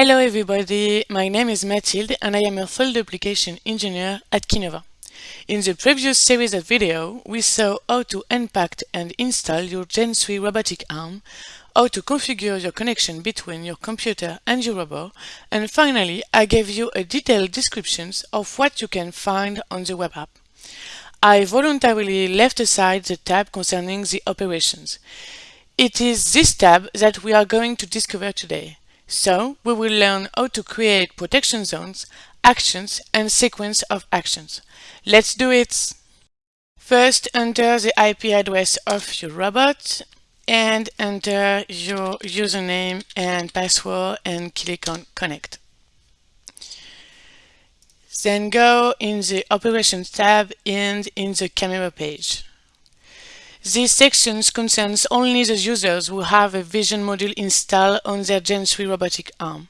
Hello everybody, my name is Mathilde and I am a field application engineer at Kinova. In the previous series of video, we saw how to unpack and install your Gen 3 robotic arm, how to configure your connection between your computer and your robot, and finally I gave you a detailed description of what you can find on the web app. I voluntarily left aside the tab concerning the operations. It is this tab that we are going to discover today. So we will learn how to create protection zones, actions and sequence of actions. Let's do it! First enter the IP address of your robot and enter your username and password and click on connect. Then go in the operations tab and in the camera page. These sections concerns only the users who have a vision module installed on their Gen 3 robotic arm.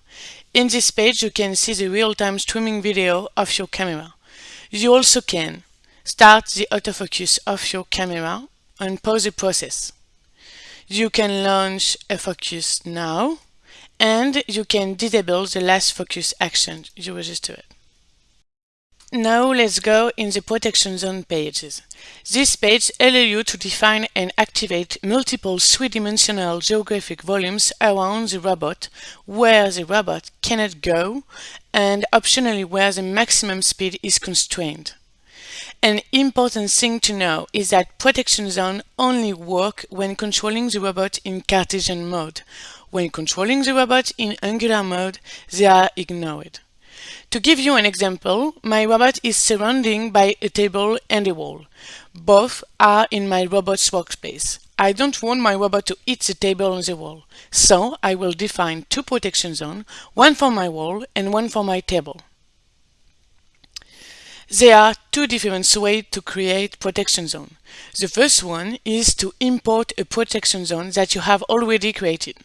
In this page you can see the real-time streaming video of your camera. You also can start the autofocus of your camera and pause the process. You can launch a focus now and you can disable the last focus action you registered. Now let's go in the protection zone pages. This page allows you to define and activate multiple three-dimensional geographic volumes around the robot where the robot cannot go and optionally where the maximum speed is constrained. An important thing to know is that protection zone only work when controlling the robot in Cartesian mode. When controlling the robot in angular mode, they are ignored. To give you an example, my robot is surrounded by a table and a wall. Both are in my robot's workspace. I don't want my robot to hit the table and the wall, so I will define two protection zones, one for my wall and one for my table. There are two different ways to create protection zone. The first one is to import a protection zone that you have already created.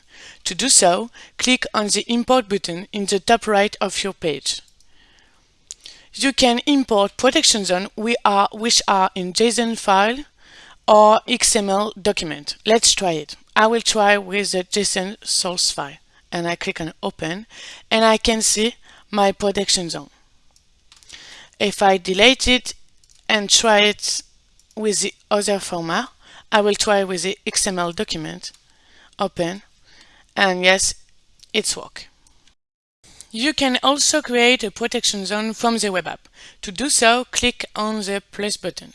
To do so, click on the Import button in the top right of your page. You can import protection zone we are, which are in JSON file or XML document. Let's try it. I will try with the JSON source file and I click on open and I can see my protection zone. If I delete it and try it with the other format, I will try with the XML document, open, and yes, it's work. You can also create a protection zone from the web app. To do so, click on the plus button.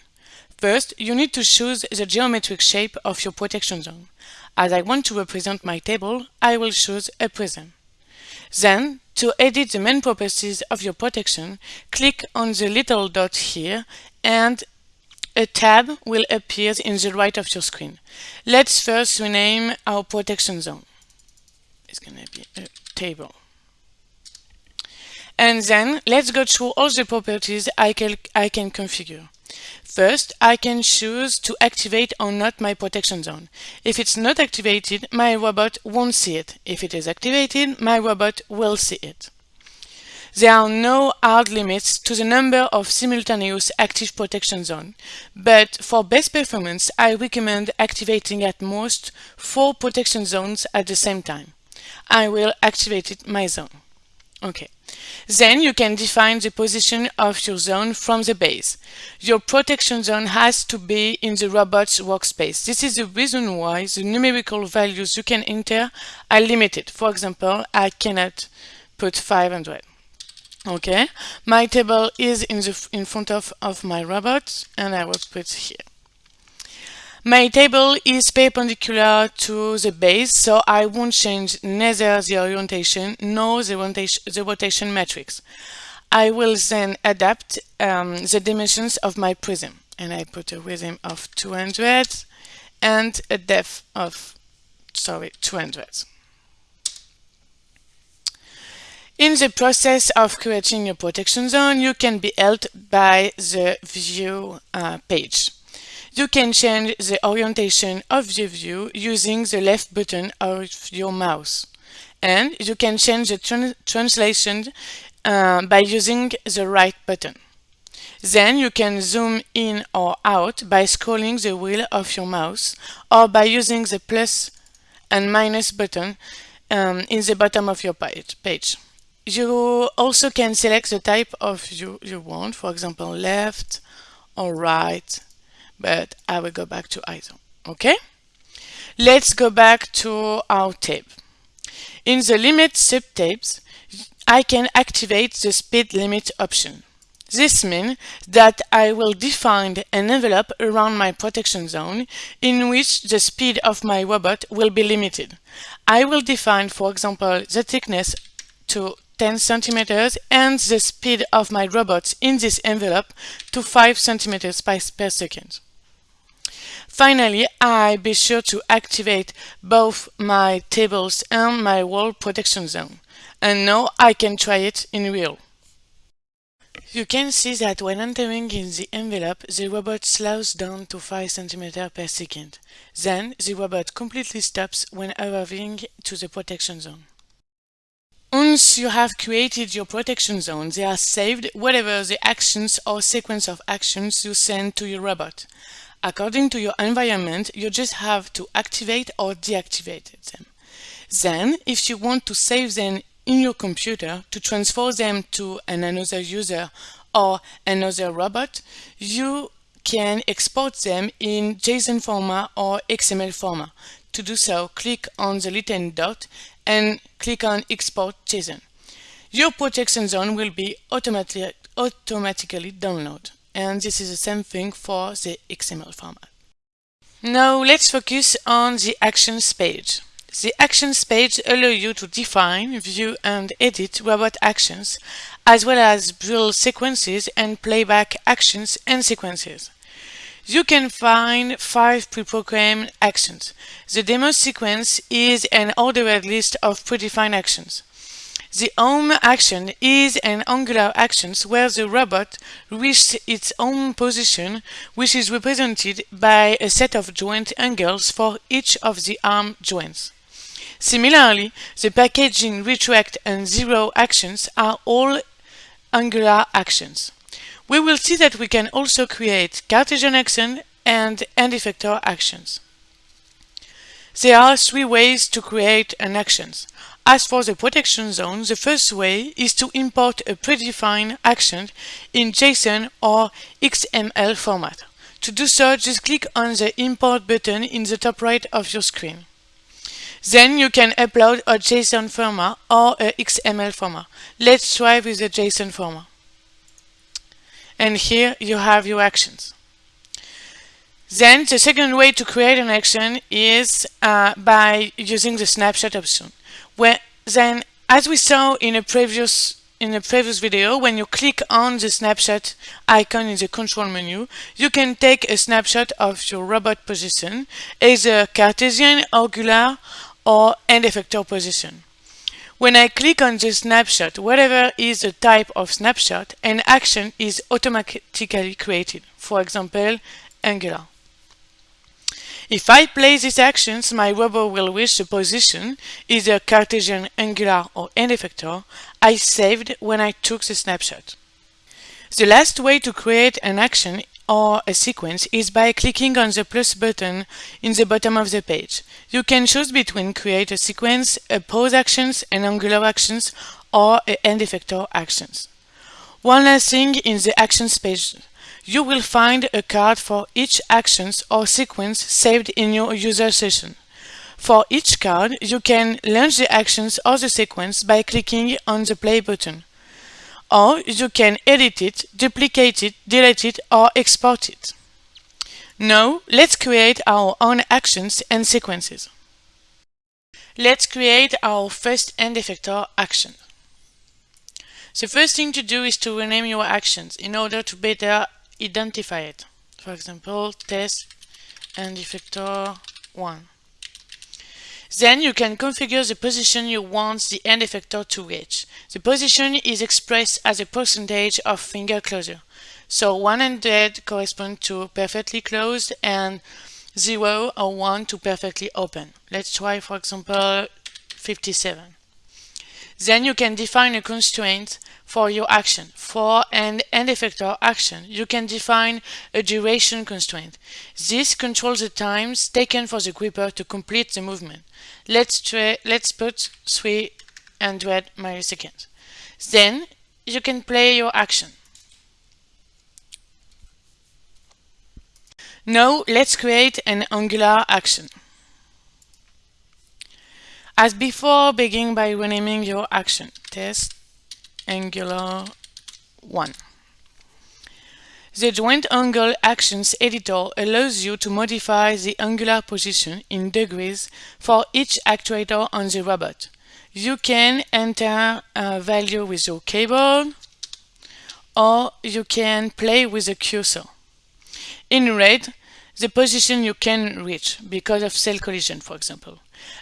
First, you need to choose the geometric shape of your protection zone. As I want to represent my table, I will choose a prism. Then, to edit the main properties of your protection, click on the little dot here and a tab will appear in the right of your screen. Let's first rename our protection zone. It's going to be a table. And then let's go through all the properties I can, I can configure. First, I can choose to activate or not my protection zone. If it's not activated, my robot won't see it. If it is activated, my robot will see it. There are no hard limits to the number of simultaneous active protection zones, but for best performance, I recommend activating at most four protection zones at the same time. I will activate my zone. Okay. Then you can define the position of your zone from the base. Your protection zone has to be in the robot's workspace. This is the reason why the numerical values you can enter are limited. For example, I cannot put 500. Okay, my table is in the in front of, of my robot and I will put here. My table is perpendicular to the base, so I won't change neither the orientation nor the rotation, the rotation matrix. I will then adapt um, the dimensions of my prism. And I put a width of 200 and a depth of, sorry, 200. In the process of creating your protection zone, you can be helped by the view uh, page. You can change the orientation of the view using the left button of your mouse. And you can change the translation uh, by using the right button. Then you can zoom in or out by scrolling the wheel of your mouse or by using the plus and minus button um, in the bottom of your page. You also can select the type of you, you want, for example, left or right, but I will go back to ISO. Okay? Let's go back to our tab. In the limit subtabs, I can activate the speed limit option. This means that I will define an envelope around my protection zone in which the speed of my robot will be limited. I will define, for example, the thickness to 10 centimeters and the speed of my robot in this envelope to 5 centimeters per second. Finally, I be sure to activate both my tables and my wall protection zone. And now I can try it in real. You can see that when entering in the envelope, the robot slows down to 5 cm per second. Then, the robot completely stops when arriving to the protection zone. Once you have created your protection zone, they are saved whatever the actions or sequence of actions you send to your robot. According to your environment, you just have to activate or deactivate them. Then, if you want to save them in your computer to transfer them to an another user or another robot, you can export them in JSON format or XML format. To do so, click on the little dot and click on Export JSON. Your protection zone will be automatic, automatically downloaded, and this is the same thing for the XML format. Now let's focus on the Actions page. The Actions page allows you to define, view and edit robot actions, as well as build sequences and playback actions and sequences. You can find five pre-programmed actions. The demo sequence is an ordered list of predefined actions. The home action is an angular action where the robot reaches its home position, which is represented by a set of joint angles for each of the arm joints. Similarly, the packaging, retract, and zero actions are all Angular actions. We will see that we can also create Cartesian action and end effector actions. There are three ways to create an action. As for the protection zone, the first way is to import a predefined action in JSON or XML format. To do so, just click on the Import button in the top right of your screen. Then you can upload a JSON format or a XML format. Let's try with the JSON format. And here you have your actions. Then the second way to create an action is uh, by using the snapshot option. Where then, as we saw in a previous in a previous video, when you click on the snapshot icon in the control menu, you can take a snapshot of your robot position, either Cartesian, angular, or end effector position. When I click on the snapshot, whatever is the type of snapshot, an action is automatically created, for example, Angular. If I play these actions, my robot will reach the position, either Cartesian, Angular, or end effector, I saved when I took the snapshot. The last way to create an action or a sequence is by clicking on the plus button in the bottom of the page. You can choose between create a sequence, a pause actions, an angular actions, or a end effector actions. One last thing in the actions page, you will find a card for each actions or sequence saved in your user session. For each card, you can launch the actions or the sequence by clicking on the play button or you can edit it, duplicate it, delete it, or export it. Now, let's create our own actions and sequences. Let's create our first end effector action. The first thing to do is to rename your actions in order to better identify it. For example, test and effector 1. Then you can configure the position you want the end effector to reach. The position is expressed as a percentage of finger closure. So 100 corresponds to perfectly closed and 0 or 1 to perfectly open. Let's try for example 57. Then you can define a constraint for your action. For an end effector action, you can define a duration constraint. This controls the times taken for the gripper to complete the movement. Let's, let's put 300 milliseconds. Then you can play your action. Now let's create an angular action. As before, begin by renaming your action. Test Angular 1. The Joint Angle Actions editor allows you to modify the angular position in degrees for each actuator on the robot. You can enter a value with your keyboard or you can play with the cursor. In red, the position you can reach because of self collision, for example.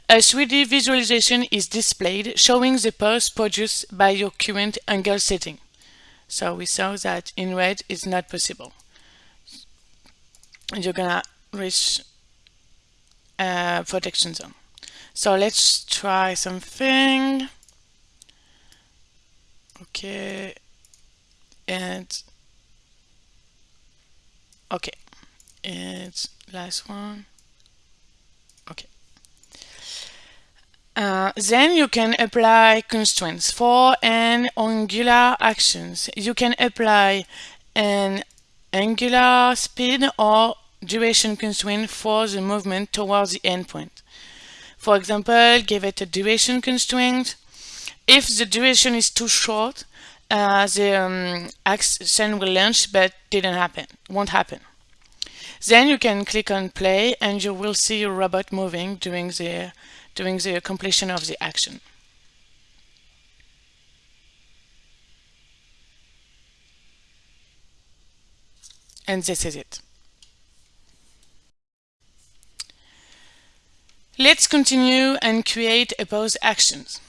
A 3D visualization is displayed showing the pose produced by your current angle setting. So we saw that in red it's not possible. And you're gonna reach a protection zone. So let's try something. Okay. And okay. And last one. Uh, then you can apply constraints for an angular actions. You can apply an angular speed or duration constraint for the movement towards the endpoint. For example, give it a duration constraint. If the duration is too short, uh, the um, action will launch but didn't happen, won't happen. Then you can click on play and you will see your robot moving during the during the completion of the action. And this is it. Let's continue and create a pose actions.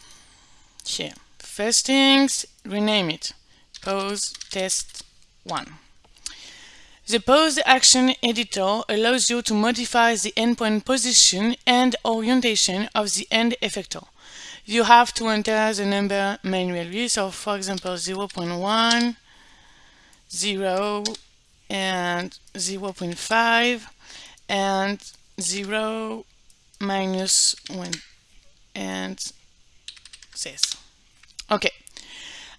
Here, first things, rename it. Pose test 1. The Pose Action Editor allows you to modify the endpoint position and orientation of the end effector. You have to enter the number manually, so for example 0 0.1, 0, and 0 0.5, and 0 minus 1, and this. Okay.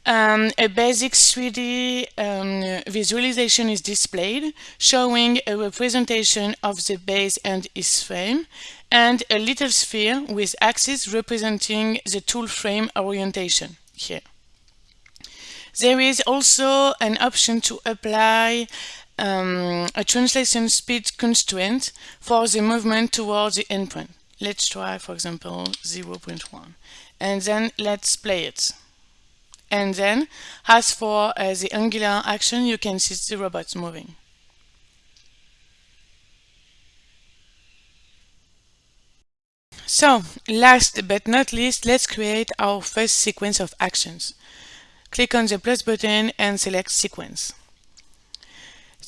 Um, a basic 3D um, visualization is displayed, showing a representation of the base and its frame, and a little sphere with axes representing the tool frame orientation here. There is also an option to apply um, a translation speed constraint for the movement towards the endpoint. Let's try, for example, 0.1. And then let's play it. And then, as for uh, the angular action, you can see the robots moving. So, last but not least, let's create our first sequence of actions. Click on the plus button and select Sequence.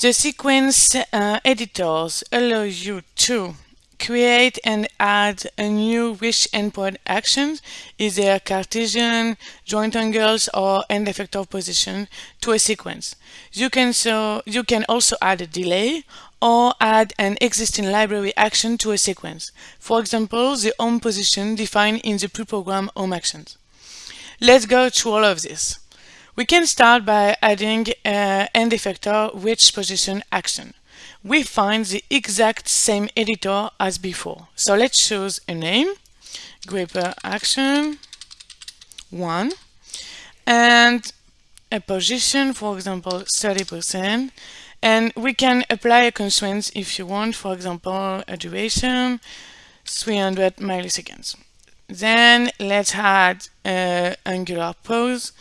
The sequence uh, editors allow you to create and add a new wish endpoint action, either Cartesian, joint angles, or end effector position to a sequence. You can, so, you can also add a delay or add an existing library action to a sequence. For example, the home position defined in the pre-program home actions. Let's go through all of this. We can start by adding an end effector which position action we find the exact same editor as before. So let's choose a name, gripper action 1, and a position, for example, 30%. And we can apply a constraint if you want, for example, a duration, 300 milliseconds. Then let's add an angular pose.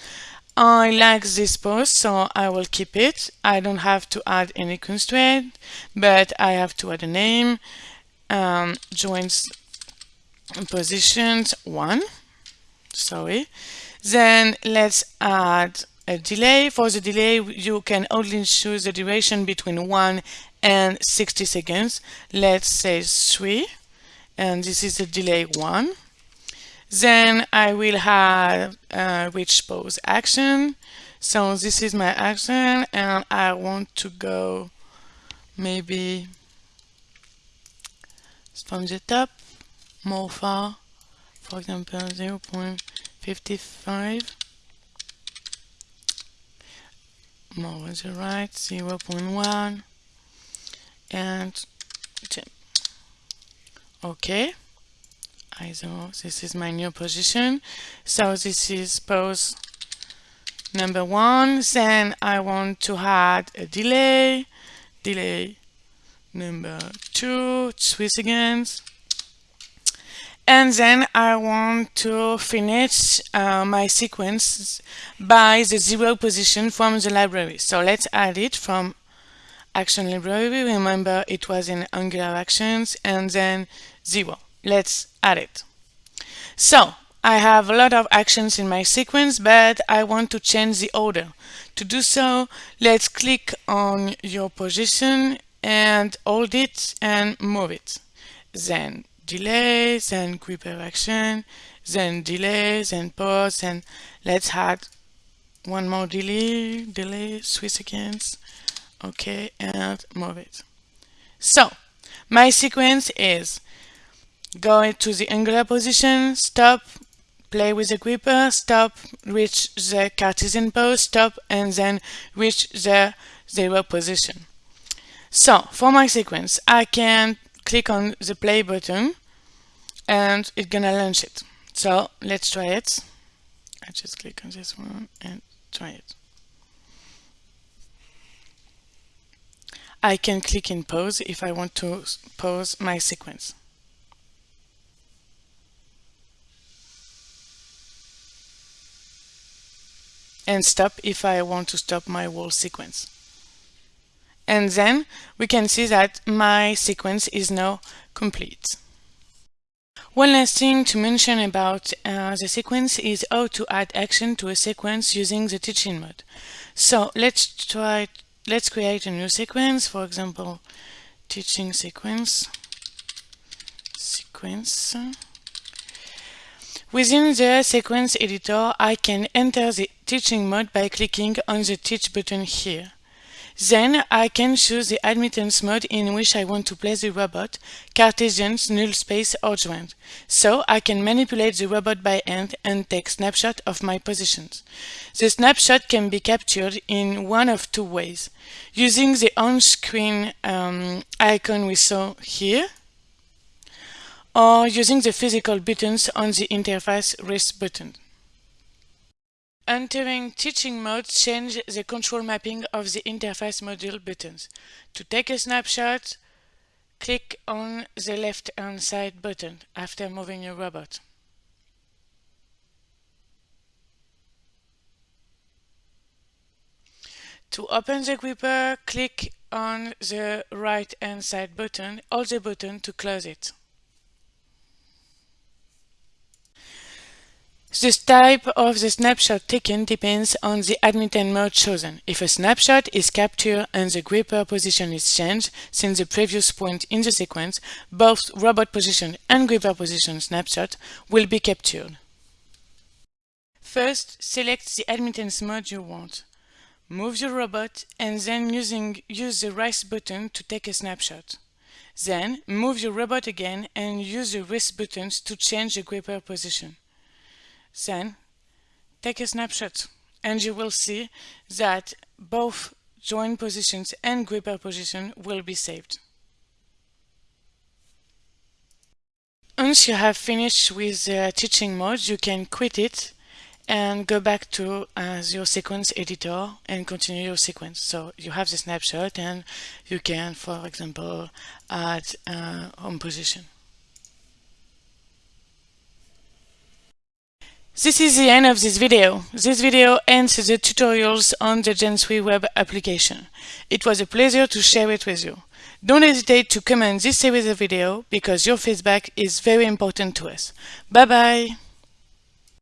I like this pose, so I will keep it. I don't have to add any constraint, but I have to add a name, um, positions one, sorry. Then let's add a delay. For the delay, you can only choose the duration between 1 and 60 seconds. Let's say 3, and this is the delay 1. Then I will have a reach pose action. So this is my action and I want to go maybe from the top more far, for example 0 0.55 more on the right 0 0.1 and 10. okay I this is my new position. So this is pose number one. Then I want to add a delay. Delay number two. Three seconds and then I want to finish uh, my sequence by the zero position from the library. So let's add it from action library. Remember it was in angular actions and then zero let's add it so I have a lot of actions in my sequence, but I want to change the order. To do so, let's click on your position and hold it and move it. Then delay, then gripper action, then delay, then pause, and let's add one more delay, delay, three seconds. Okay, and move it. So, my sequence is go to the angular position, stop, play with the gripper, stop, reach the Cartesian pose, stop, and then reach the zero position. So, for my sequence, I can click on the play button and it's gonna launch it. So, let's try it. I just click on this one and try it. I can click in pause if I want to pause my sequence. And stop if I want to stop my whole sequence. And then we can see that my sequence is now complete. One last thing to mention about uh, the sequence is how to add action to a sequence using the teaching mode. So let's try, let's create a new sequence, for example, teaching sequence, sequence. Within the sequence editor, I can enter the teaching mode by clicking on the Teach button here. Then I can choose the admittance mode in which I want to place the robot, Cartesians, null space or joint. So I can manipulate the robot by hand and take snapshot of my positions. The snapshot can be captured in one of two ways. Using the on-screen um, icon we saw here, or using the physical buttons on the interface wrist button. Entering teaching mode change the control mapping of the interface module buttons. To take a snapshot, click on the left hand side button after moving your robot. To open the gripper, click on the right hand side button, hold the button to close it. The type of the snapshot taken depends on the admittance mode chosen. If a snapshot is captured and the gripper position is changed since the previous point in the sequence, both robot position and gripper position snapshot will be captured. First, select the admittance mode you want. Move your robot and then using, use the right button to take a snapshot. Then, move your robot again and use the wrist buttons to change the gripper position. Then take a snapshot and you will see that both join positions and gripper position will be saved. Once you have finished with the teaching mode, you can quit it and go back to uh, your sequence editor and continue your sequence. So you have the snapshot and you can, for example, add uh, home position. This is the end of this video. This video ends the tutorials on the Gen 3 web application. It was a pleasure to share it with you. Don't hesitate to comment this series of video because your feedback is very important to us. Bye bye!